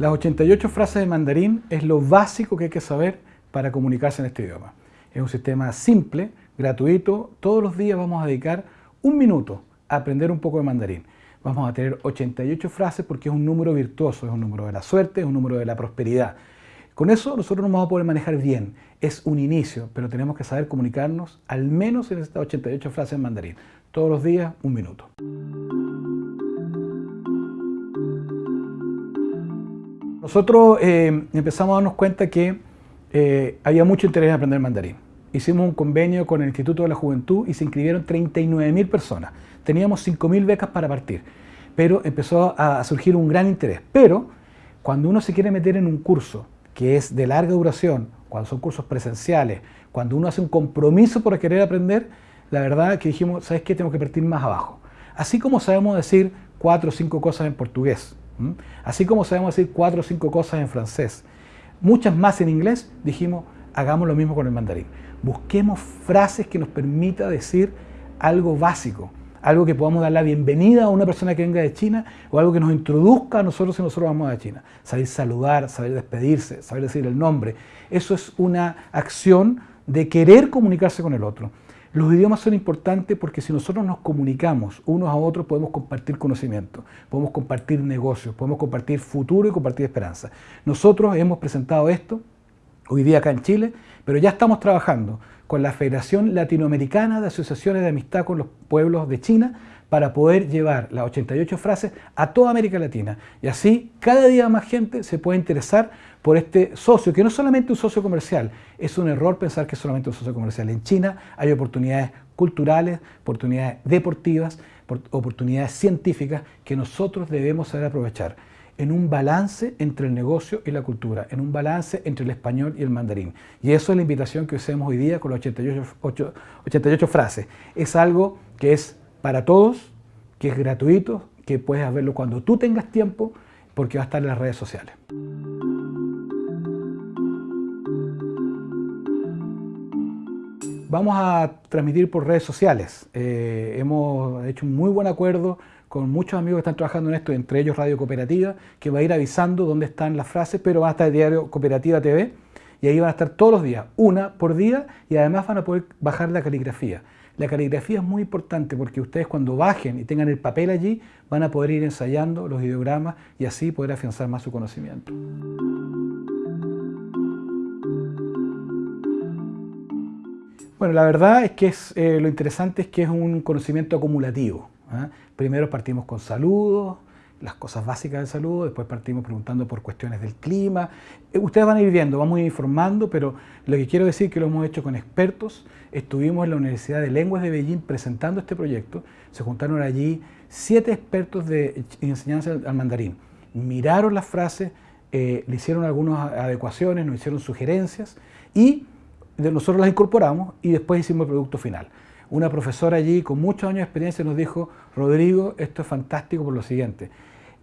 Las 88 frases de mandarín es lo básico que hay que saber para comunicarse en este idioma. Es un sistema simple, gratuito. Todos los días vamos a dedicar un minuto a aprender un poco de mandarín. Vamos a tener 88 frases porque es un número virtuoso, es un número de la suerte, es un número de la prosperidad. Con eso nosotros nos vamos a poder manejar bien. Es un inicio, pero tenemos que saber comunicarnos al menos en estas 88 frases en mandarín. Todos los días, un minuto. Nosotros eh, empezamos a darnos cuenta que eh, había mucho interés en aprender mandarín. Hicimos un convenio con el Instituto de la Juventud y se inscribieron 39.000 personas. Teníamos 5.000 becas para partir, pero empezó a surgir un gran interés. Pero cuando uno se quiere meter en un curso que es de larga duración, cuando son cursos presenciales, cuando uno hace un compromiso por querer aprender, la verdad que dijimos, ¿sabes qué? Tengo que partir más abajo. Así como sabemos decir cuatro o cinco cosas en portugués, así como sabemos decir cuatro o cinco cosas en francés, muchas más en inglés, dijimos, hagamos lo mismo con el mandarín. Busquemos frases que nos permita decir algo básico, algo que podamos dar la bienvenida a una persona que venga de China o algo que nos introduzca a nosotros si nosotros vamos a China. Saber saludar, saber despedirse, saber decir el nombre. Eso es una acción de querer comunicarse con el otro. Los idiomas son importantes porque si nosotros nos comunicamos unos a otros podemos compartir conocimiento, podemos compartir negocios, podemos compartir futuro y compartir esperanza. Nosotros hemos presentado esto hoy día acá en Chile, pero ya estamos trabajando con la Federación Latinoamericana de Asociaciones de Amistad con los Pueblos de China para poder llevar las 88 frases a toda América Latina. Y así cada día más gente se puede interesar por este socio, que no es solamente un socio comercial, es un error pensar que es solamente un socio comercial. En China hay oportunidades culturales, oportunidades deportivas, oportunidades científicas que nosotros debemos saber aprovechar en un balance entre el negocio y la cultura, en un balance entre el español y el mandarín. Y eso es la invitación que hacemos hoy día con las 88, 88 frases. Es algo que es para todos, que es gratuito, que puedes verlo cuando tú tengas tiempo, porque va a estar en las redes sociales. Vamos a transmitir por redes sociales. Eh, hemos hecho un muy buen acuerdo con muchos amigos que están trabajando en esto, entre ellos Radio Cooperativa, que va a ir avisando dónde están las frases, pero va a estar el diario Cooperativa TV, y ahí van a estar todos los días, una por día, y además van a poder bajar la caligrafía. La caligrafía es muy importante porque ustedes cuando bajen y tengan el papel allí, van a poder ir ensayando los ideogramas y así poder afianzar más su conocimiento. Bueno, la verdad es que es, eh, lo interesante es que es un conocimiento acumulativo. ¿ah? Primero partimos con saludos, las cosas básicas del saludo, después partimos preguntando por cuestiones del clima. Eh, ustedes van a ir viendo, vamos a ir informando, pero lo que quiero decir que lo hemos hecho con expertos. Estuvimos en la Universidad de Lenguas de Beijing presentando este proyecto. Se juntaron allí siete expertos de enseñanza al mandarín. Miraron las frases, eh, le hicieron algunas adecuaciones, nos hicieron sugerencias y nosotros las incorporamos y después hicimos el producto final. Una profesora allí con muchos años de experiencia nos dijo, Rodrigo, esto es fantástico por lo siguiente,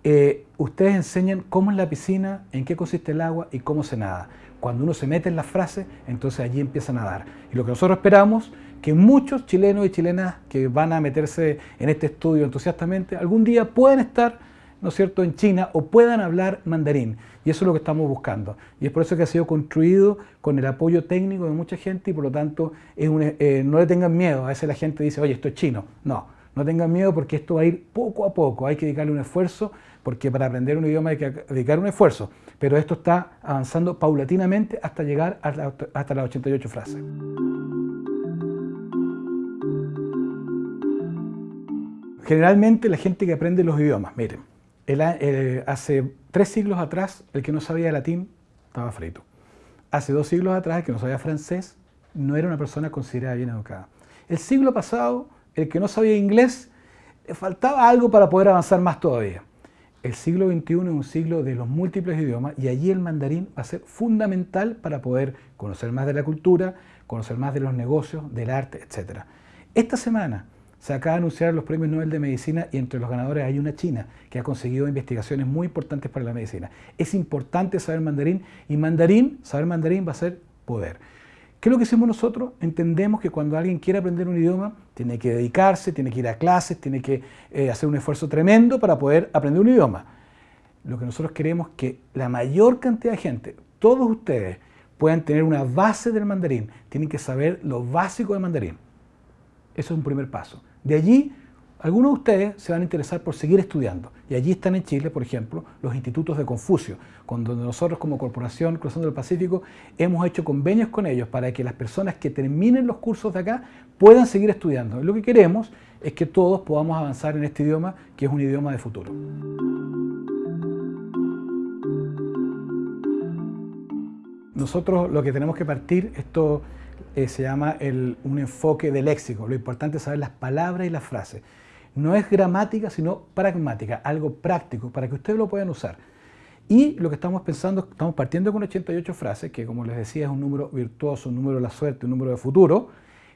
eh, ustedes enseñan cómo es la piscina, en qué consiste el agua y cómo se nada. Cuando uno se mete en las frases, entonces allí empieza a nadar. Y lo que nosotros esperamos, que muchos chilenos y chilenas que van a meterse en este estudio entusiastamente, algún día pueden estar ¿no es cierto?, en China o puedan hablar mandarín. Y eso es lo que estamos buscando. Y es por eso que ha sido construido con el apoyo técnico de mucha gente y por lo tanto eh, no le tengan miedo. A veces la gente dice, oye, esto es chino. No, no tengan miedo porque esto va a ir poco a poco. Hay que dedicarle un esfuerzo porque para aprender un idioma hay que dedicar un esfuerzo. Pero esto está avanzando paulatinamente hasta llegar hasta las 88 frases. Generalmente la gente que aprende los idiomas, miren, eh, hace tres siglos atrás, el que no sabía latín estaba frito. Hace dos siglos atrás, el que no sabía francés no era una persona considerada bien educada. El siglo pasado, el que no sabía inglés, le faltaba algo para poder avanzar más todavía. El siglo XXI es un siglo de los múltiples idiomas y allí el mandarín va a ser fundamental para poder conocer más de la cultura, conocer más de los negocios, del arte, etc. Esta semana se acaba de anunciar los premios Nobel de Medicina y entre los ganadores hay una china que ha conseguido investigaciones muy importantes para la medicina. Es importante saber mandarín y mandarín, saber mandarín va a ser poder. ¿Qué es lo que hacemos nosotros? Entendemos que cuando alguien quiere aprender un idioma, tiene que dedicarse, tiene que ir a clases, tiene que eh, hacer un esfuerzo tremendo para poder aprender un idioma. lo que nosotros queremos es que la mayor cantidad de gente, todos ustedes, puedan tener una base del mandarín. Tienen que saber lo básico del mandarín. Eso es un primer paso. De allí, algunos de ustedes se van a interesar por seguir estudiando. Y allí están en Chile, por ejemplo, los institutos de Confucio, con donde nosotros como Corporación Cruzando el Pacífico hemos hecho convenios con ellos para que las personas que terminen los cursos de acá puedan seguir estudiando. lo que queremos es que todos podamos avanzar en este idioma, que es un idioma de futuro. Nosotros lo que tenemos que partir, esto eh, se llama un enfoque de léxico. Lo importante es saber las palabras y las frases. No es gramática, sino pragmática, algo práctico para que ustedes lo puedan usar. Y lo que estamos pensando, estamos partiendo con 88 frases, que como les decía es un número virtuoso, un número de la suerte, un número de futuro,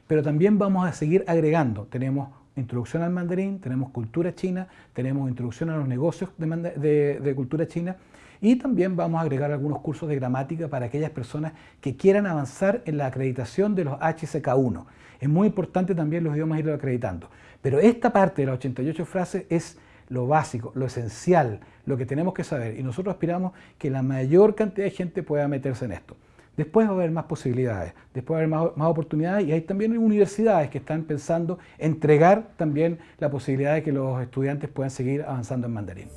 pero también vamos a seguir agregando. Tenemos introducción al mandarín, tenemos cultura china, tenemos introducción a los negocios de cultura china, y también vamos a agregar algunos cursos de gramática para aquellas personas que quieran avanzar en la acreditación de los HSK1. Es muy importante también los idiomas irlo acreditando. Pero esta parte de las 88 frases es lo básico, lo esencial, lo que tenemos que saber. Y nosotros aspiramos que la mayor cantidad de gente pueda meterse en esto. Después va a haber más posibilidades, después va a haber más, más, oportunidades y hay también universidades que están pensando entregar también la posibilidad de que los estudiantes puedan seguir avanzando en mandarín.